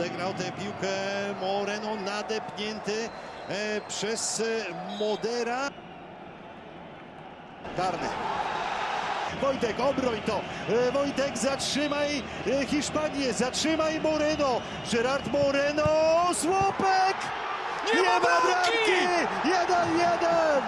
Odegrał tę piłkę Moreno, nadepnięty e, przez e, Modera. Karny. Wojtek, obroń to. E, Wojtek, zatrzymaj Hiszpanię, zatrzymaj Moreno. Gerard Moreno, słupek! Nie ma ma bramki! Jeden, jeden!